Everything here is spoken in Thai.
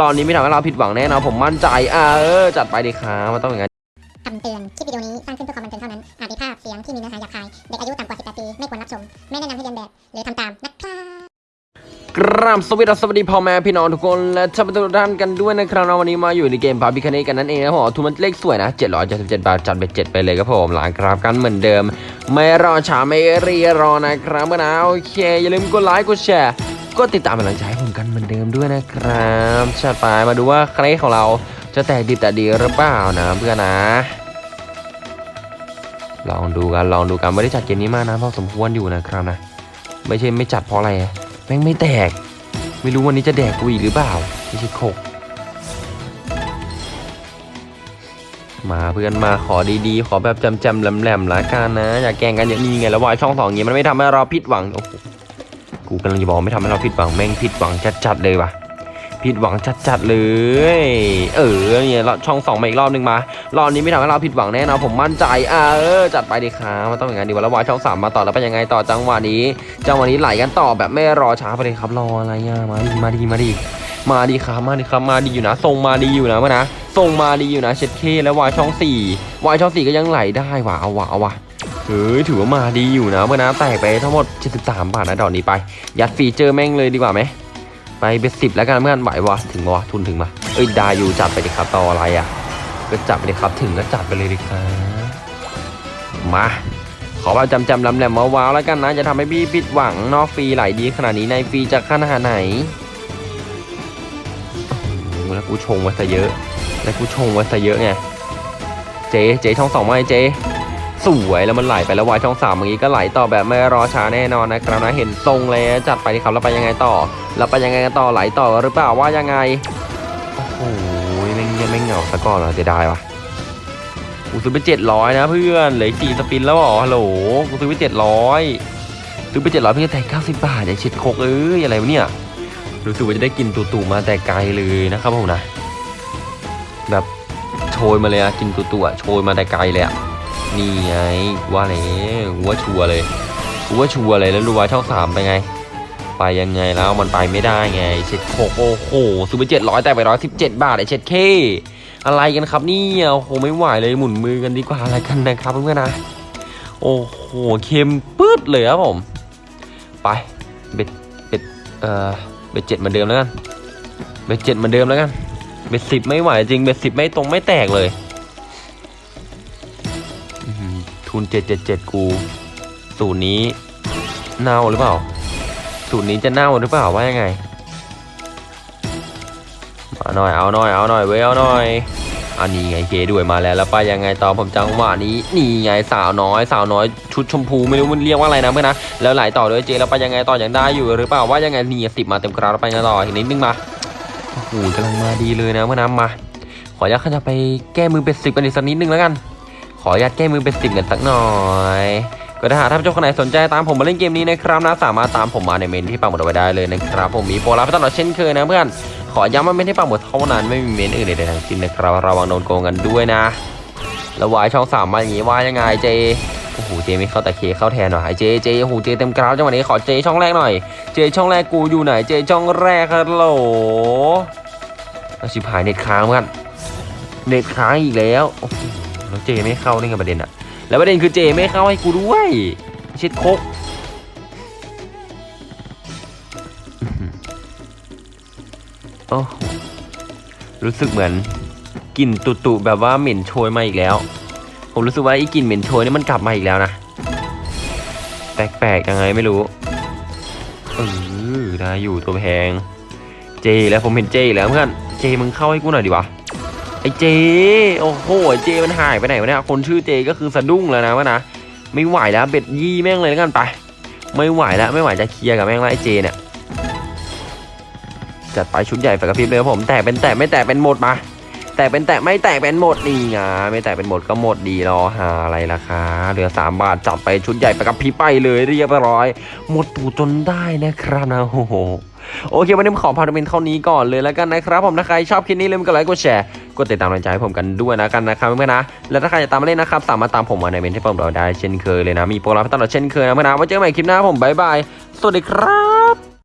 รอบนี้ไม่ทำให้เราผิดหวังแน่นอนผมมั่นใจอ่าเออจัดไปดีครับมันต้องอย่างนั้นคำเตือนคลิปวิดีโอนี้สร้างขึ้นเพื่อความบันเทิงเท่านั้น อาจมีภาพเสียงที่มีเนื้อหาหยาบคาย เด็กอายุต่ำกว่า 18 ปี ไม่ควรรับชม ไม่แนะนำให้เรียนแบบ หรือทำตามนะครับกราบสวัสดีสวัสดีพ่อแม่พี่น้องทุกคนและท่านผู้ชมทุกท่านกันด้วยนะครับนะวันนี้มาอยู่ในเกมพาบิคเนกันนั่นเองนะผมทุนมันเลขสวยนะ777บาทจัดไป7ไปเลยครับผมหลังกราฟกันเหมือนเดิม ไม่รอช้าไม่รีรอนะครับเมื่อนะโอเคอย่าลืมกดไลค์กดแชร์ ก็ติดตามกำลังใจให้ผมกันเหมือนเดิมด้วยนะครับชัดไปมาดูว่าใครของเราจะแตกดีแต่ดีหรือเปล่านะเพื่อนนะ ลองดูกันลองดูกันไม่ได้จัดเกมนี้มากนะพอสมควรอยู่นะครับนะ ไม่ใช่ไม่จัดเพราะอะไรแม่งไม่แตก ไม่รู้วันนี้จะแดกกูอีกหรือเปล่าไม่ใช่โคกมาเพื่อนมาขอดีๆ ขอแบบจำๆแหลมๆละกันนะ อย่าแกงกันอย่างนี้ไงแล้ววายช่องสองอย่างนี้มันไม่ทำให้เราผิดหวังโอ้โห กูกำลังจะบอกไม่ทำให้เราผิดหวังแม่งผิดหวังจัดๆเลยว่ะผิดหวังจัดๆเลย เออเนี่ยเราช่องสองมาอีกรอบหนึงมารอบนี้ไม่ทำให้เราผิดหวังแน่นอนผมมั่นใจอ่าเออจัดไปดีครับมันต้องอย่างนั้นดีว่าแล้ววายช่องสามมาต่อแล้วเป็นยังไงต่อจังหวะนี้ จังหวะนี้ไหลกันต่อแบบไม่รอช้าไปเลยครับรออะไรอะมาดีมาดีมาดีมาดีครับมาดีครับมาดีอยู่นะทรงมาดีอยู่นะมื่อนะทรงมาดีอยู่นะเช็ดเคแล้ววายช่องสี่วายช่องสี่ก็ยังไหลได้ว่ะเอาว่ะเอาว่ะ เฮ้ยถือว่ามาดีอยู่นะเมื่อนะแตกไปทั้งหมด 73 บาทนะดอกนี้ไป ยัดฟีเจอร์แม่งเลยดีกว่าไหมไปเบสสิบแล้วกันเมื่อนไหววะถึงวะทุนถึงมาเอ้ยด้อยู่จัดไปดิครับต่ออะไรอะ ก็จัดไปดิครับถึงก็จัดไปเลยดิครับมาขอแบบจำจำลำแหลมว้าวแล้วกันนะจะทำให้พี่ผิดหวังนอกฟรีไหลดีขนาดนี้ในฟรีจะขนาดไหนแล้วกูชงไว้ซะเยอะ แล้วกูชงไว้ซะเยอะไงเจ๊เจ๊ช่องสองไม่เจ๊ สวยแล้วมันไหลไปแล้ววายช่องสามเมื่อกี้ก็ไหลต่อแบบไม่รอช้าแน่นอนนะครับนะเห็นทรงเลยจัดไปที่ครับแล้วไปยังไงต่อแล้วไปยังไงกันต่อไหลต่อหรือเปล่าว่ายังไงโอ้โหไม่เงียบไม่เหงาซะก่อนเหรอเสียดายวะกูซื้อไปเจ็ดร้อยนะเพื่อนเหลืออกกี่สปินแล้วหรอฮัลโหลกูซื้อไปเจ็ดร้อยซื้อไปเจ็ดร้อยเพื่อแต่เก้าสิบบาทไอ้เช็ดโคกเอ้ยอะไรวะเนี่ยรู้สึกว่าจะได้กินตู่ๆมาแต่ไกลเลยนะครับผมนะ แบบโชยมาเลยอะกินตู่ๆอะโชยมาแต่ไกลเลยอะ นี่ไงว่าเลยกูว่าชัวเลยกูว่าชัวเลยแล้วรู้ว่าช่องสามไปไง ไปยังไงแล้วมันไปไม่ได้ไงเช็ดโคกโอ้โหซื้อไปเจ็ดร้อยแต่ไปร้อยสิบเจ็ดบาทไอ้เช็ดเคอะไรกันครับนี่โอ้โหไม่ไหวเลยหมุนมือกันดีกว่าอะไรกันนะครับเพื่อนๆนะโอ้โหเค็มปื๊ดเลยครับผม ไปเบ็ดเบ็ดเอ่อเบ็ดเจ็ดเหมือนเดิมแล้วกันเบ็ดเจ็ดเหมือนเดิมแล้วกันเบ็ดสิบไม่ไหวจริงเบ็ดสิบไม่ตรงไม่แตกเลย หือทุนเจ็ดเจ็ดเจ็ดกูสูตรนี้เน่าหรือเปล่า สูตรนี้จะเน่าหรือเปล่าว่ายังไงมาหน่อยเอาหน่อยเอาหน่อยเว้ยเอาหน่อยอันนี้ไงเคด้วยมาแล้วแล้วไปยังไงต่อผมจังหวะนี้นี่ไงสาวน้อย สาวน้อยชุดชมพูไม่รู้มันเรียกว่าอะไรนะเพื่อนนะแล้วไหลต่อด้วยเจแล้วไปยังไงต่อยังได้อยู่หรือเปล่าว่ายังไงนี่สิบมาเต็มกราแล้วไปยังต่ออีกนิดนึงมาโอ้โหกำลังมาดีเลยนะเพื่อนนะมาขออนุญาตข้าจะไปแก้มือเป็นสิบกันอีกสักนิดนึงแล้วกัน ออนุญาตแก้มือเป็นสิบกันสักหน่อย ก็ถ้าหากท่านผู้ชมคนไหนสนใจตามผมมาเล่นเกมนี้นะครับนะสามารถตามผมมาในเมนที่ปักหมดเอาไว้ได้เลยนะครับผมมีโปรลับตลอดเช่นเคยนะเพื่อนขอย้ำว่าไม่ได้ปักหมดเท่านั้นไม่มีเมนอื่นใดๆทั้งสิ้นนะครับระวังโดนโกงกันด้วยนะแล้ววายช่องสามมาอย่างงี้ว่ายังไงเจโอ้โหเจไม่เข้าแต่เคเข้าแทนหน่อยเจเจโอ้โหเจเต็มกราวจังหวะนี้ขอเจช่องแรกหน่อย เจช่องแรกกูอยู่ไหนเจช่องแรกฮัลโหลเอาชิบหายเน็ตค้างเหมือนกันเน็ตค้างอีกแล้วโอ้โห แล้วเจไม่เข้านี่ไงประเด็นอะแล้วประเด็นคือเจไม่เข้าให้กูด้วยช็ดโคกอื้อหือโอ้โหรู้สึกเหมือนกลิ่นตุตุๆแบบว่าเหม็นโชยมาอีกแล้ว ผมรู้สึกว่าไอ้กลิ่นเหม็นโชยนี่มันกลับมาอีกแล้วนะแปลกๆยังไงไม่รู้เออได้อยู่ตัวแพง เจแล้วผมเห็นเจแล้วเพื่อนเจมึงเข้าให้กูหน่อยดิวะ ไอเจ โอ้โหไอเจมันหายไปไหนวะเนี่ยคนชื่อเจก็คือสะดุ้งแล้วนะวะนะไม่ไหวแล้วเบ็ดยี่แม่งเลยแล้วกันไป ไม่ไหวแล้วไม่ไหวจะเคลียร์กับแม่งแล้วไอเจเนี่ยจัดไปชุดใหญ่ไฟกระพริบเลยครับผมแต่เป็นแต่ไม่แต่เป็นหมดมาแต่เป็นแต่ไม่แต่เป็นหมดนี่ไงไม่แต่เป็นหมดก็หมดดีรอหาอะไรล่ะคะเหลือสามบาทจัดไปชุดใหญ่ไปกับพี่ไปเลยเรียบร้อย หมดตูจนได้นะครับนะโอ้โหโอเควันนี้ผมขอพาดเป็นเท่านี้ก่อนเลยแล้วกันนะครับผมถ้าใครชอบคลิปนี้ลืมกดไลค์กดแชร์ กดติดตามกำลังใจให้ผมกันด้วยนะกันนะครับเพื่อนๆนะ และถ้าใครจะตามมาเล่นนะครับสามารถตามผมมาในเมนที่ผมเราได้เช่นเคยเลยนะ มีโปรลับตลอดเช่นเคยนะเพื่อนๆนะไว้เจอกันใหม่คลิปหน้าผมบ๊ายบายสวัสดีครับ